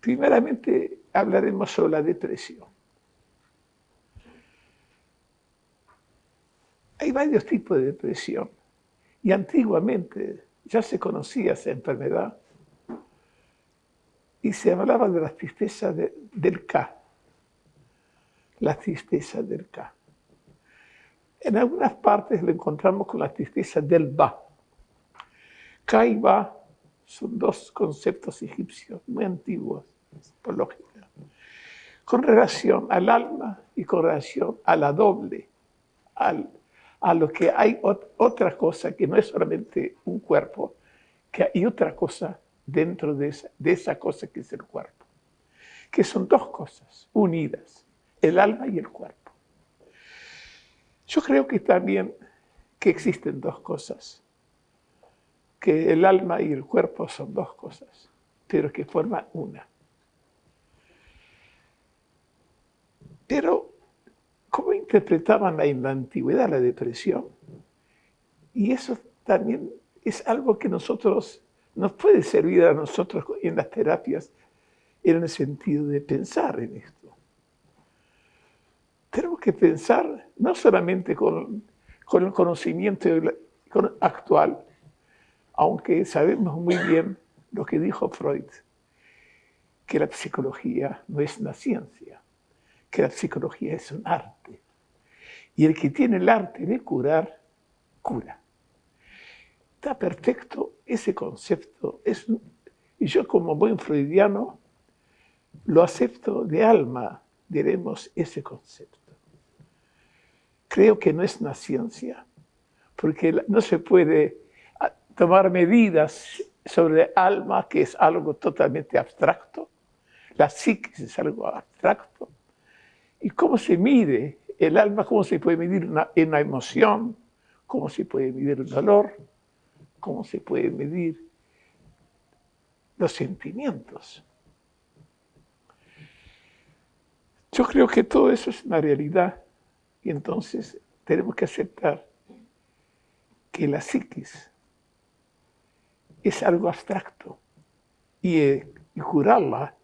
Primeramente hablaremos sobre la depresión. Hay varios tipos de depresión y antiguamente ya se conocía esa enfermedad y se hablaba de la tristeza del K, la tristeza del K. En algunas partes lo encontramos con la tristeza del Ba. K y Ba son dos conceptos egipcios muy antiguos, por lógica, con relación al alma y con relación a la doble, a lo que hay otra cosa que no es solamente un cuerpo, que hay otra cosa dentro de esa, de esa cosa que es el cuerpo, que son dos cosas unidas, el alma y el cuerpo. Yo creo que también que existen dos cosas, que el alma y el cuerpo son dos cosas, pero que forman una. Pero, ¿cómo interpretaban en la antigüedad la depresión? Y eso también es algo que nosotros, nos puede servir a nosotros en las terapias en el sentido de pensar en esto. Tenemos que pensar no solamente con, con el conocimiento actual, aunque sabemos muy bien lo que dijo Freud, que la psicología no es una ciencia, que la psicología es un arte. Y el que tiene el arte de curar, cura. Está perfecto ese concepto. Es, y yo como buen freudiano lo acepto de alma, diremos, ese concepto. Creo que no es una ciencia, porque no se puede tomar medidas sobre el alma, que es algo totalmente abstracto, la psiquis es algo abstracto, y cómo se mide el alma, cómo se puede medir una, emoción, cómo se puede medir el dolor, cómo se puede medir los sentimientos. Yo creo que todo eso es una realidad y entonces tenemos que aceptar que la psiquis es algo abstracto. Y, curarla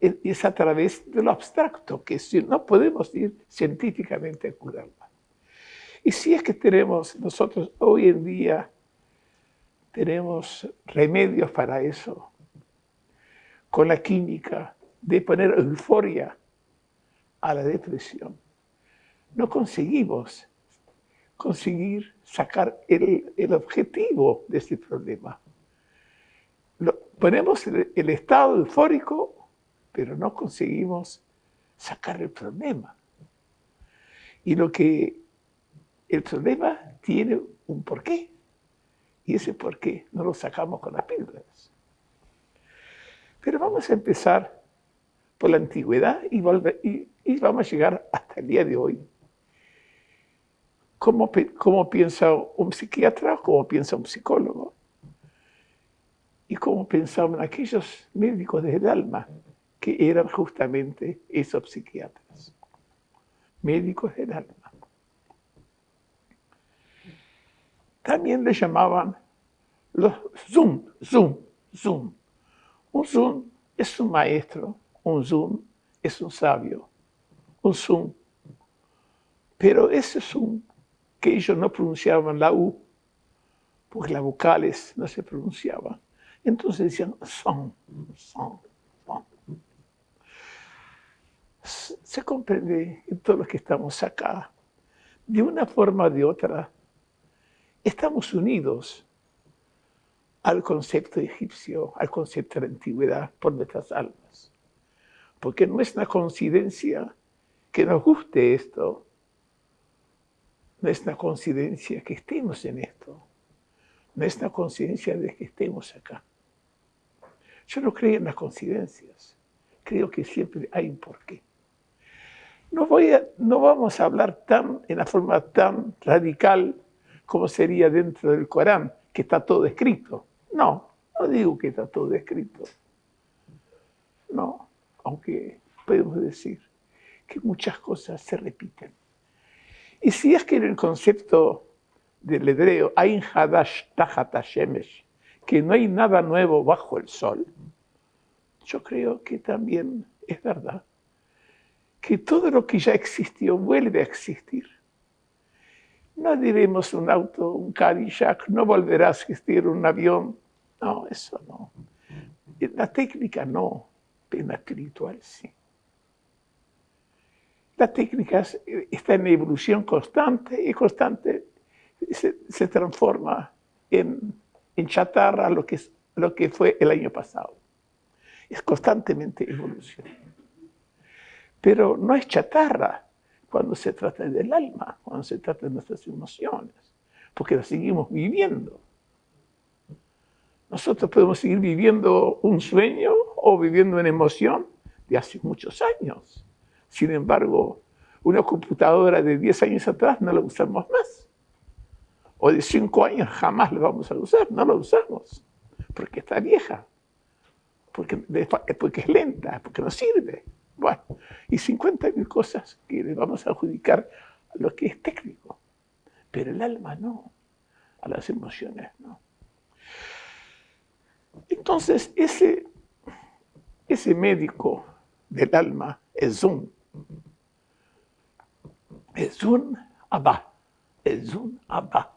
es, a través de lo abstracto, que no podemos ir científicamente a curarla. Y si es que tenemos nosotros hoy en día, tenemos remedios para eso, con la química, de poner euforia a la depresión, no conseguimos conseguir sacar el, el objetivo de este problema ponemos el, estado eufórico, pero no conseguimos sacar el problema. Y lo que el problema tiene un porqué. Y ese porqué no lo sacamos con las píldoras. Pero vamos a empezar por la antigüedad y, vamos a llegar hasta el día de hoy. ¿Cómo, cómo piensa un psiquiatra cómo piensa un psicólogo? Y cómo pensaban aquellos médicos del alma, que eran justamente esos psiquiatras, médicos del alma. También le llamaban los Zoom, Zoom, Zoom. Un Zoom es un maestro, un Zoom es un sabio, un Zoom. Pero ese Zoom, que ellos no pronunciaban la U, porque las vocales no se pronunciaban, entonces decían, son, son, son. Se comprende en todos los que estamos acá, de una forma o de otra, estamos unidos al concepto egipcio, al concepto de la antigüedad por nuestras almas. Porque no es una coincidencia que nos guste esto, no es una coincidencia que estemos en esto, no es una coincidencia de que estemos acá. Yo no creo en las coincidencias. Creo que siempre hay un porqué. No, voy a, no vamos a hablar tan, en la forma tan radical como sería dentro del Corán, que está todo escrito. No, no digo que está todo escrito. No, aunque podemos decir que muchas cosas se repiten. Y si es que en el concepto del hebreo, Ain Hadash Tahata Shemesh, que no hay nada nuevo bajo el sol, yo creo que también es verdad que todo lo que ya existió vuelve a existir. No diremos un auto, un Cadillac, no volverá a existir un avión. No, eso no. La técnica no, pero la espiritual sí. La técnica está en evolución constante y constante se, transforma en, chatarra lo que, lo que fue el año pasado. Es constantemente evolución. Pero no es chatarra cuando se trata del alma, cuando se trata de nuestras emociones, porque las seguimos viviendo. Nosotros podemos seguir viviendo un sueño o viviendo una emoción de hace muchos años. Sin embargo, una computadora de 10 años atrás no la usamos más. O de 5 años jamás la vamos a usar, no la usamos. Porque está vieja, porque, porque es lenta, porque no sirve. Bueno, y 50 mil cosas que le vamos a adjudicar a lo que es técnico. Pero el alma no, a las emociones no. Entonces, ese, ese médico del alma es un es un Abba, es un Abba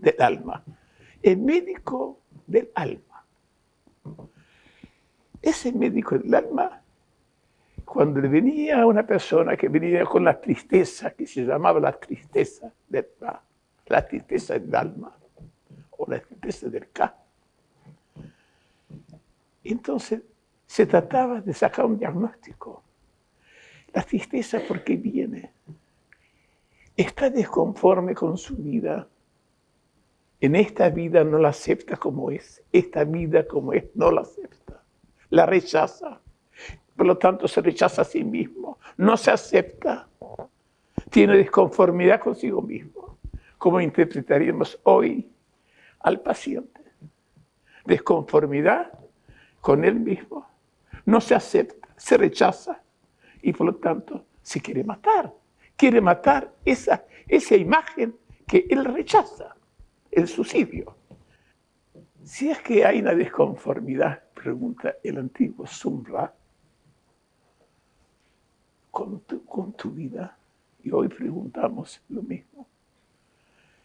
del alma, el médico del alma. Ese médico del alma, cuando venía una persona que venía con la tristeza, que se llamaba la tristeza del la tristeza del alma, o la tristeza del K, entonces se trataba de sacar un diagnóstico. La tristeza, ¿por qué viene? está desconforme con su vida. En esta vida no la acepta como es. Esta vida como es no la acepta. La rechaza. Por lo tanto se rechaza a sí mismo. No se acepta. Tiene desconformidad consigo mismo. ¿Cómo interpretaríamos hoy al paciente? Desconformidad con él mismo. No se acepta, se rechaza y por lo tanto se quiere matar quiere matar esa, esa imagen que él rechaza, el suicidio. Si es que hay una desconformidad, pregunta el antiguo tu, con tu vida, y hoy preguntamos lo mismo.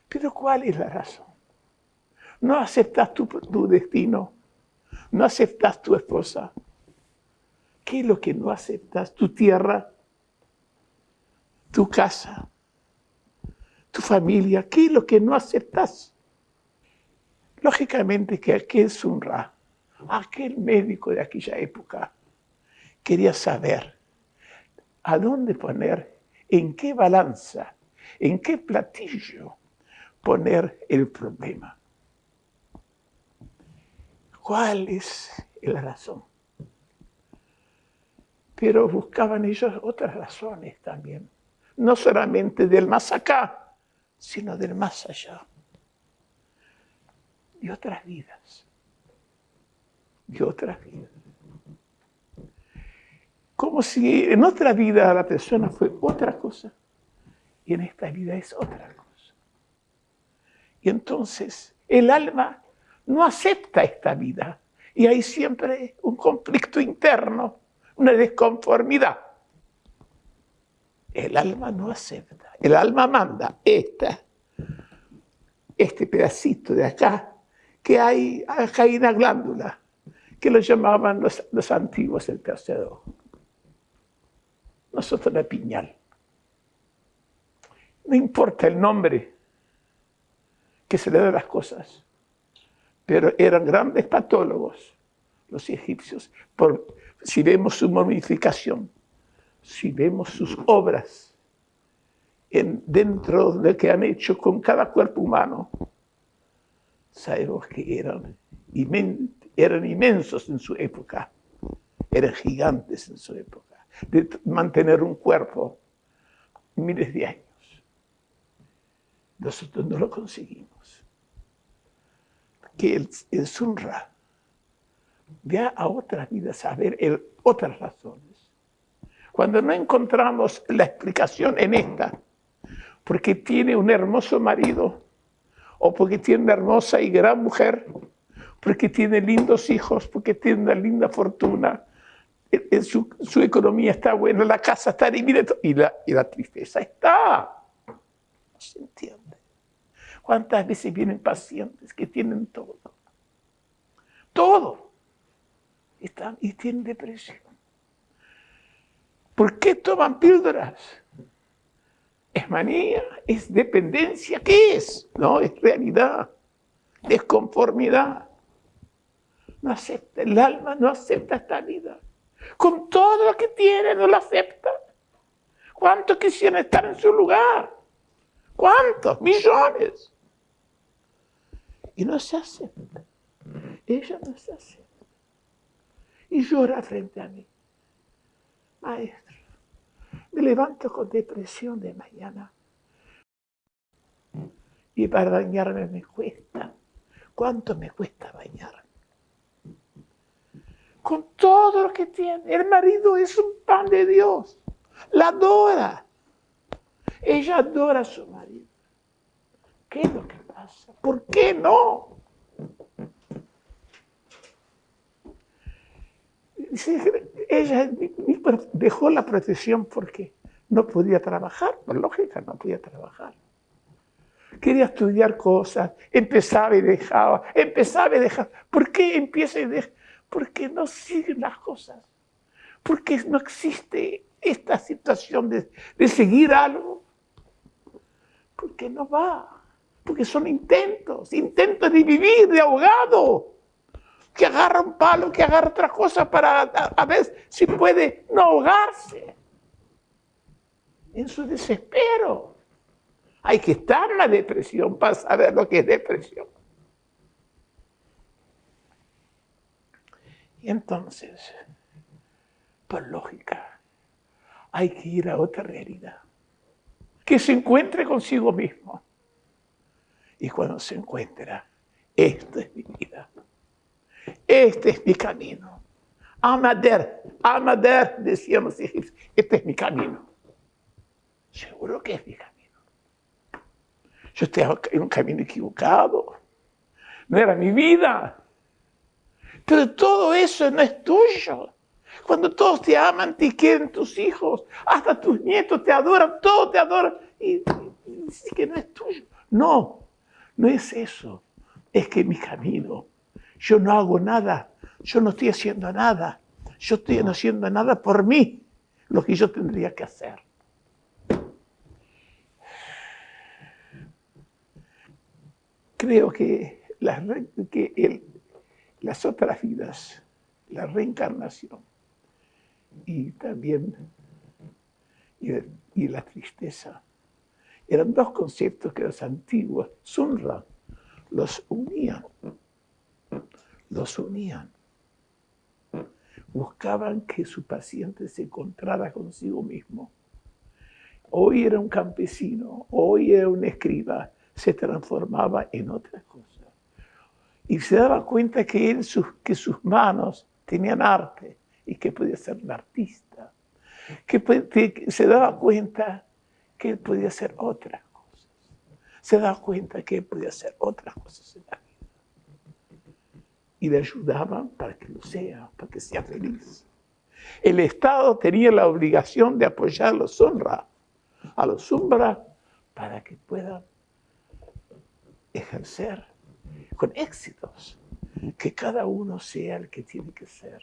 Pero ¿cuál es la razón? No aceptas tu, tu destino, no aceptas tu esposa. ¿Qué es lo que no aceptas? Tu tierra, tu casa, tu familia, ¿qué es lo que no aceptas? Lógicamente que aquel Sunra, aquel médico de aquella época, quería saber a dónde poner, en qué balanza, en qué platillo poner el problema. ¿Cuál es la razón? Pero buscaban ellos otras razones también no solamente del más acá, sino del más allá. De otras vidas. De otras vidas. Como si en otra vida la persona fue otra cosa y en esta vida es otra cosa. Y entonces el alma no acepta esta vida y hay siempre un conflicto interno, una desconformidad. El alma no acepta. El alma manda esta, este pedacito de acá, que hay, hay una glándula, que lo llamaban los, antiguos el tercer ojo. Nosotros la piñal. No importa el nombre que se le da a las cosas, pero eran grandes patólogos los egipcios, por, si vemos su momificación si vemos sus obras en, dentro de que han hecho con cada cuerpo humano, sabemos que eran, inmensos en su época, eran gigantes en su época, de mantener un cuerpo miles de años. Nosotros no lo conseguimos. Que el, Sunra vea a otras vidas, a ver otras razones cuando no encontramos la explicación en esta, porque tiene un hermoso marido, o porque tiene una hermosa y gran mujer, porque tiene lindos hijos, porque tiene una linda fortuna, su, economía está buena, la casa está divina y la, y la tristeza está. No se entiende. ¿Cuántas veces vienen pacientes que tienen todo? Todo. Y tienen depresión. ¿Por qué toman píldoras? ¿Es manía? ¿Es dependencia? ¿Qué es? No, es realidad. Desconformidad. No acepta, el alma no acepta esta vida. Con todo lo que tiene, no la acepta. ¿Cuántos quisieran estar en su lugar? ¿Cuántos? Millones. Y no se acepta. Ella no se acepta. Y llora frente a mí. Maestro, me levanto con depresión de mañana. Y para bañarme me cuesta. ¿Cuánto me cuesta bañarme? Con todo lo que tiene. El marido es un pan de Dios. La adora. Ella adora a su marido. ¿Qué es lo que pasa? ¿Por qué no? ella dejó la protección porque no podía trabajar, por lógica no podía trabajar. Quería estudiar cosas, empezaba y dejaba, empezaba y dejaba. ¿Por qué empieza y deja? Porque no siguen las cosas. Porque no existe esta situación de, de seguir algo. Porque no va. Porque son intentos, intentos de vivir, de ahogado que agarra un palo, que agarra otra cosa para a, ver si puede no ahogarse. En su desespero. Hay que estar en la depresión para saber lo que es depresión. Y entonces, por lógica, hay que ir a otra realidad. Que se encuentre consigo mismo. Y cuando se encuentra, esto es mi vida. Este es mi camino. Amader, Amader, decían los egipcios, este es mi camino. Seguro que es mi camino. Yo estoy en un camino equivocado. No era mi vida. Pero todo eso no es tuyo. Cuando todos te aman, te quieren tus hijos, hasta tus nietos te adoran, todos te adoran. Y, dices que no es tuyo. No, no es eso. Es que mi camino yo no hago nada, yo no estoy haciendo nada, yo estoy no. haciendo nada por mí, lo que yo tendría que hacer. Creo que, las, las otras vidas, la reencarnación y también y, la tristeza, eran dos conceptos que los antiguos, Sunra, los unían los unían. Buscaban que su paciente se encontrara consigo mismo. Hoy era un campesino, hoy era un escriba, se transformaba en otra cosa. Y se daba cuenta que, sus, manos tenían arte y que podía ser un artista. Que se daba cuenta que él podía hacer otras cosas. Se daba cuenta que él podía hacer otras cosas en la y le ayudaban para que lo sea, para que sea feliz. El Estado tenía la obligación de apoyar a los honra, a los sombra, para que puedan ejercer con éxitos, que cada uno sea el que tiene que ser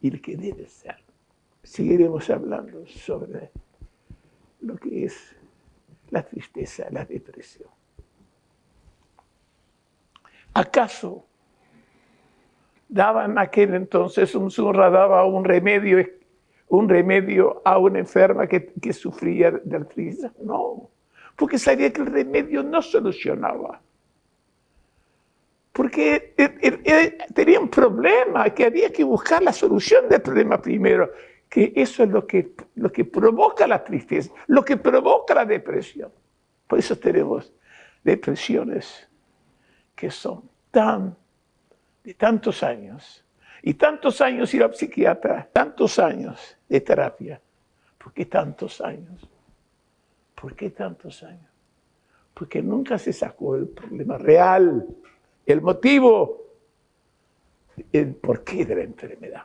y el que debe ser. Seguiremos hablando sobre lo que es la tristeza, la depresión. ¿Acaso daba en aquel entonces, un surra daba un remedio, un remedio a una enferma que, sufría de artritis. No, porque sabía que el remedio no solucionaba. Porque tenía un problema, que había que buscar la solución del problema primero, que eso es lo que, lo que provoca la tristeza, lo que provoca la depresión. Por eso tenemos depresiones que son tan de tantos años, y tantos años ir al psiquiatra, tantos años de terapia. ¿Por qué tantos años? ¿Por qué tantos años? Porque nunca se sacó el problema real, el motivo, el porqué de la enfermedad.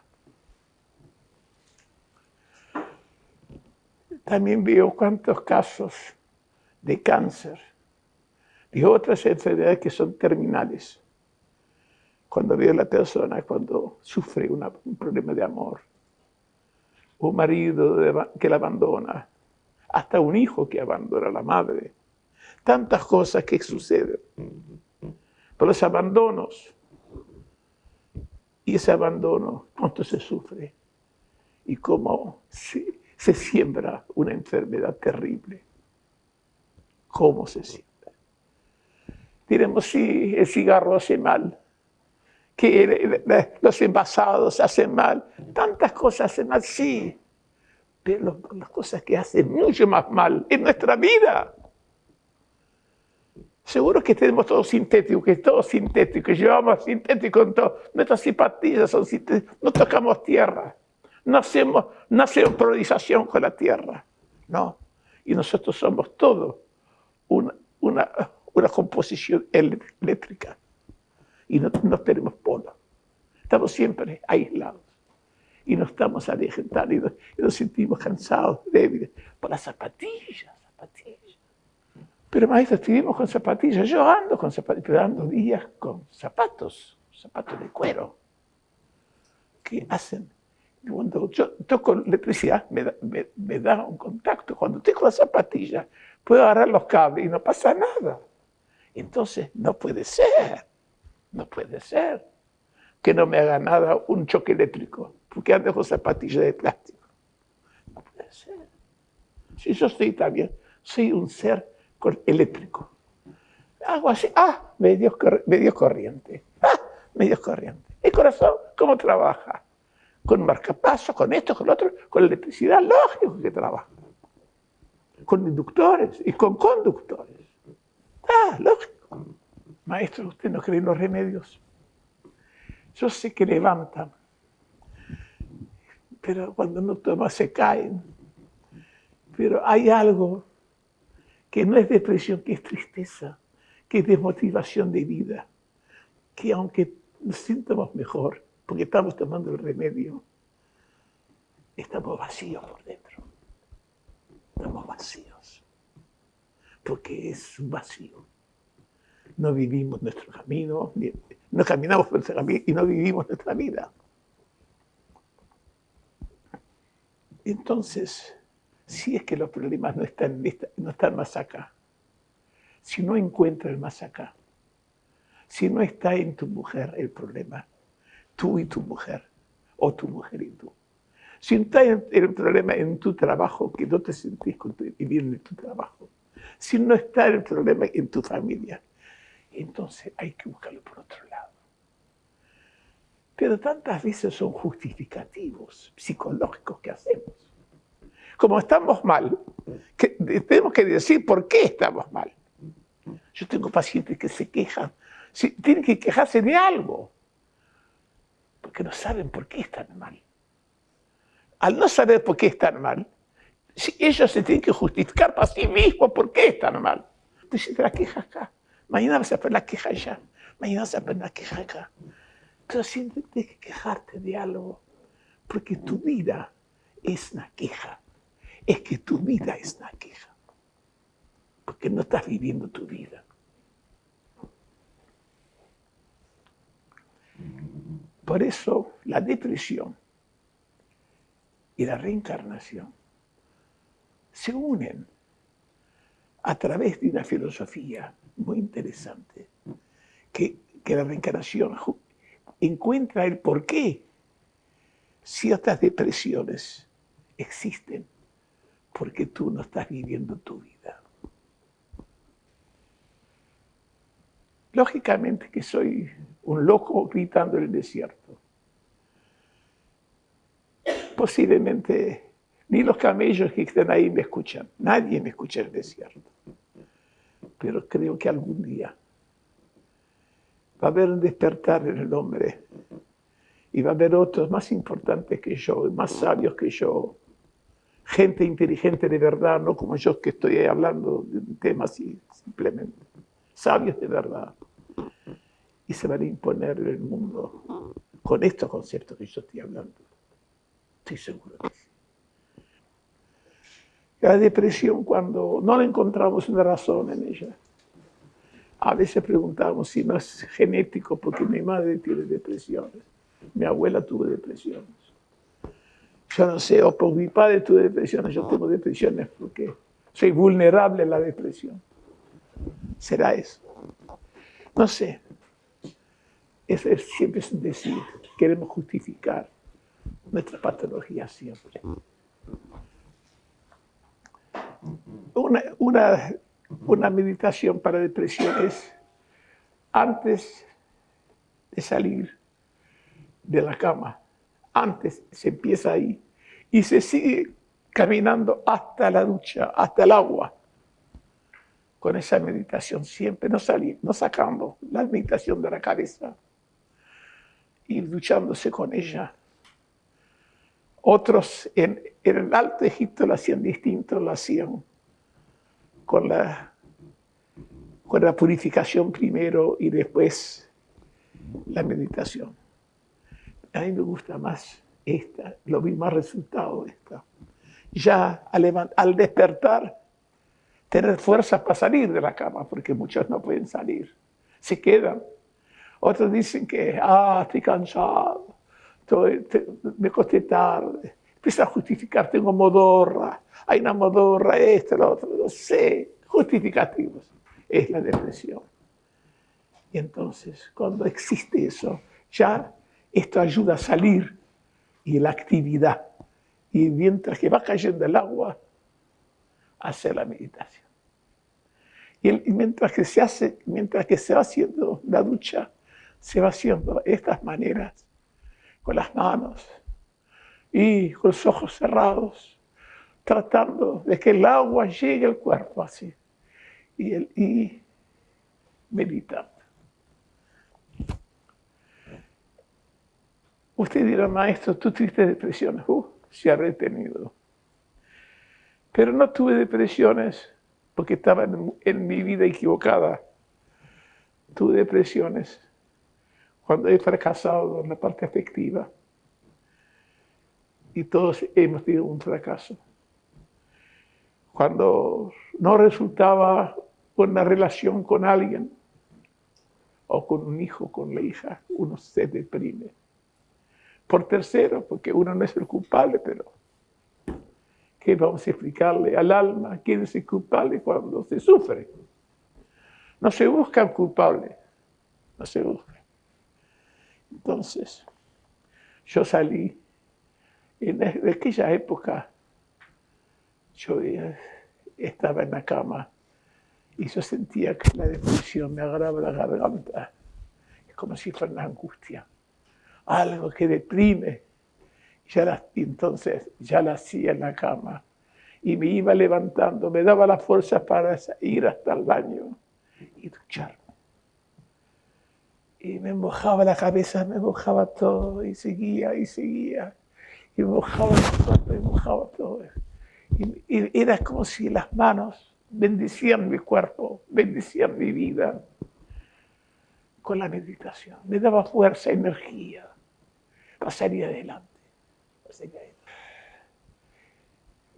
También veo cuántos casos de cáncer, de otras enfermedades que son terminales cuando a la persona cuando sufre un problema de amor, un marido que la abandona, hasta un hijo que abandona a la madre, tantas cosas que suceden. Por los abandonos, y ese abandono, cuánto se sufre y cómo se, se siembra una enfermedad terrible. ¿Cómo se siembra? diremos, sí, el cigarro hace mal, que los envasados hacen mal, tantas cosas hacen mal, sí, pero las cosas que hacen mucho más mal en nuestra vida. Seguro que tenemos todo sintético, que es todo sintético, que llevamos sintético en todo. Nuestras simpatías son sintéticas, no tocamos tierra, no hacemos, no hacemos polarización con la tierra, no. Y nosotros somos todo una, una, una composición eléctrica y no, tenemos polo. Estamos siempre aislados y no estamos alejando y nos, sentimos cansados, débiles, por las zapatillas, zapatillas. Pero maestro, estuvimos con zapatillas, yo ando con zapatillas, pero ando días con zapatos, zapatos de cuero, que hacen cuando yo toco electricidad, me da, me da, un contacto. Cuando tengo la zapatilla, puedo agarrar los cables y no pasa nada. Entonces, no puede ser, no puede ser que no me haga nada un choque eléctrico, porque ando con zapatillas de plástico. No puede ser. Si yo soy también, soy un ser eléctrico. Hago así, ah, medio, medio corriente, ah, medio corriente. ¿El corazón cómo trabaja? Con marcapasos, con esto, con lo otro, con electricidad, lógico que trabaja. Con inductores y con conductores. Ah, lógico. Maestro, ¿usted no cree en los remedios? Yo sé que levantan, pero cuando no toma se caen. Pero hay algo que no es depresión, que es tristeza, que es desmotivación de vida, que aunque nos sintamos mejor, porque estamos tomando el remedio, estamos vacíos por dentro. Estamos vacíos porque es un vacío. No vivimos nuestro camino, no caminamos por nuestro camino y no vivimos nuestra vida. Entonces, si es que los problemas no están, no están más acá, si no encuentras más acá, si no está en tu mujer el problema, tú y tu mujer, o tu mujer y tú, si no está el problema en tu trabajo, que no te sentís bien en tu trabajo, si no está el problema en tu familia, entonces hay que buscarlo por otro lado. Pero tantas veces son justificativos psicológicos que hacemos. Como estamos mal, tenemos que decir por qué estamos mal. Yo tengo pacientes que se quejan, tienen que quejarse de algo, porque no saben por qué están mal. Al no saber por qué están mal, ellos se tienen que justificar para sí mismos por qué están mal. Entonces la queja acá, mañana vas a poner la queja allá, mañana vas a poner la queja acá. Pero siempre tienes que quejarte de algo, porque tu vida es una queja. Es que tu vida es una queja. Porque no estás viviendo tu vida. Por eso la depresión y la reencarnación se unen a través de una filosofía muy interesante, que, la reencarnación encuentra el por qué ciertas depresiones existen, porque tú no estás viviendo tu vida. Lógicamente que soy un loco gritando en el desierto. Posiblemente ni los camellos que están ahí me escuchan. Nadie me escucha en el desierto. Pero creo que algún día va a haber un despertar en el hombre y va a haber otros más importantes que yo, más sabios que yo, gente inteligente de verdad, no como yo que estoy hablando de un tema así simplemente, sabios de verdad. Y se van a imponer en el mundo con estos conceptos que yo estoy hablando. Estoy seguro de eso. La depresión cuando no encontramos una razón en ella. A veces preguntamos si no es genético porque mi madre tiene depresiones, mi abuela tuvo depresiones. Yo no sé, o por mi padre tuve depresiones, yo tengo depresiones porque soy vulnerable a la depresión. ¿Será eso? No sé. Eso es, siempre decir, queremos justificar nuestra patología siempre. Una, una, meditación para depresión es antes de salir de la cama, antes se empieza ahí y se sigue caminando hasta la ducha, hasta el agua, con esa meditación siempre, no, salir, no sacando la meditación de la cabeza y duchándose con ella. Otros en, el Alto Egipto lo hacían distinto, lo hacían con la, con la purificación primero y después la meditación. A mí me gusta más esta, lo vi más resultado de esta. Ya al, al despertar, tener fuerzas para salir de la cama, porque muchos no pueden salir, se quedan. Otros dicen que, ah, estoy cansado, me costé tarde. Empieza a justificar, tengo modorra, hay una modorra, esto, lo otro, no sé, justificativos. Es la depresión. Y entonces, cuando existe eso, ya esto ayuda a salir y la actividad. Y mientras que va cayendo el agua, hace la meditación. Y, mientras, que se hace, mientras que se va haciendo la ducha, se va haciendo estas maneras, con las manos y con los ojos cerrados, tratando de que el agua llegue al cuerpo así, y, el, meditando. Usted dirá, maestro, tú tuviste depresiones. Uh, se ha retenido. Pero no tuve depresiones porque estaba en, mi vida equivocada. Tuve depresiones cuando he fracasado en la parte afectiva. Y todos hemos tenido un fracaso. Cuando no resultaba una relación con alguien, o con un hijo, con la hija, uno se deprime por tercero, porque uno no es el culpable, pero ¿qué vamos a explicarle al alma? ¿Quién es el culpable cuando se sufre? No se busca un culpable, no se busca. Entonces, yo salí, en aquella época, yo estaba en la cama y yo sentía que la depresión me agarraba la garganta, como si fuera una angustia algo que deprime. Ya entonces ya la hacía en la cama y me iba levantando, me daba la fuerza para ir hasta el baño y ducharme. Y me mojaba la cabeza, me mojaba todo y seguía y seguía. Y mojaba todo, me mojaba todo. Y, y era como si las manos bendecían mi cuerpo, bendecían mi vida con la meditación. Me daba fuerza, energía pasaría adelante. Pasaría adelante.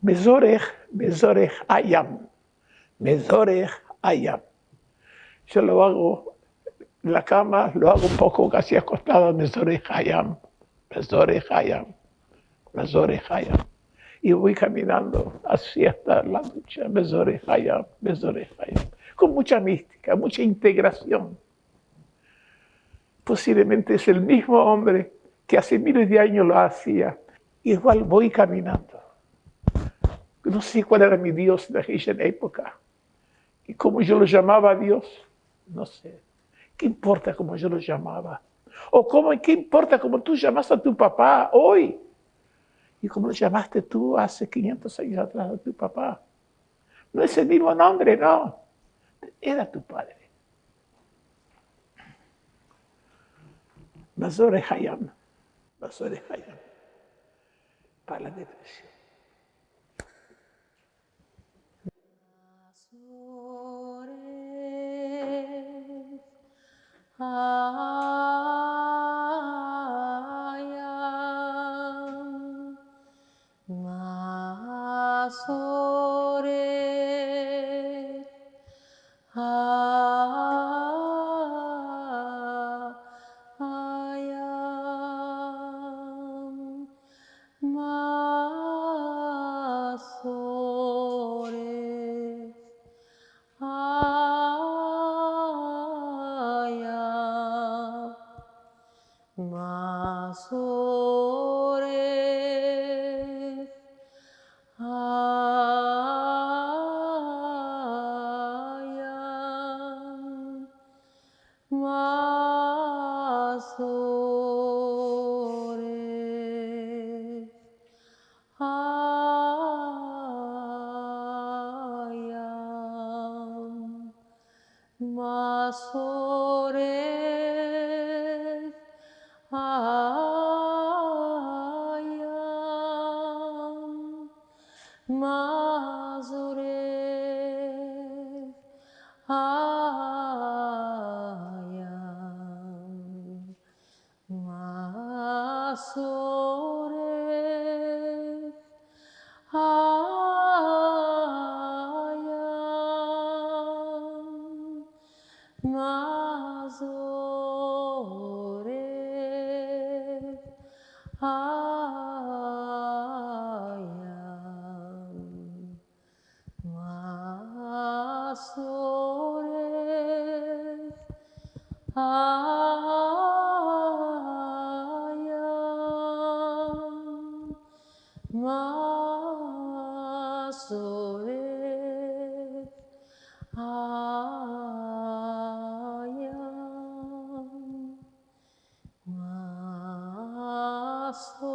Mezorej, Mezorej Ayam. Mezorej Ayam. Yo lo hago en la cama, lo hago un poco casi acostado, Mezorej Ayam. Mezorej Ayam. Mezorej Ayam. Y voy caminando así hasta la ducha, Mezorej Ayam, Mezorej Ayam. Con mucha mística, mucha integración. Posiblemente es el mismo hombre que hace miles de años lo hacía. Igual voy caminando. No sé cuál era mi Dios de aquella época. Y cómo yo lo llamaba a Dios, no sé. ¿Qué importa cómo yo lo llamaba? O cómo, ¿qué importa cómo tú llamaste a tu papá hoy? Y cómo lo llamaste tú hace 500 años atrás a tu papá. No es el mismo nombre, no. Era tu padre. Mazore Hayam de fallar para la depresión. Maso Masore Masore Masore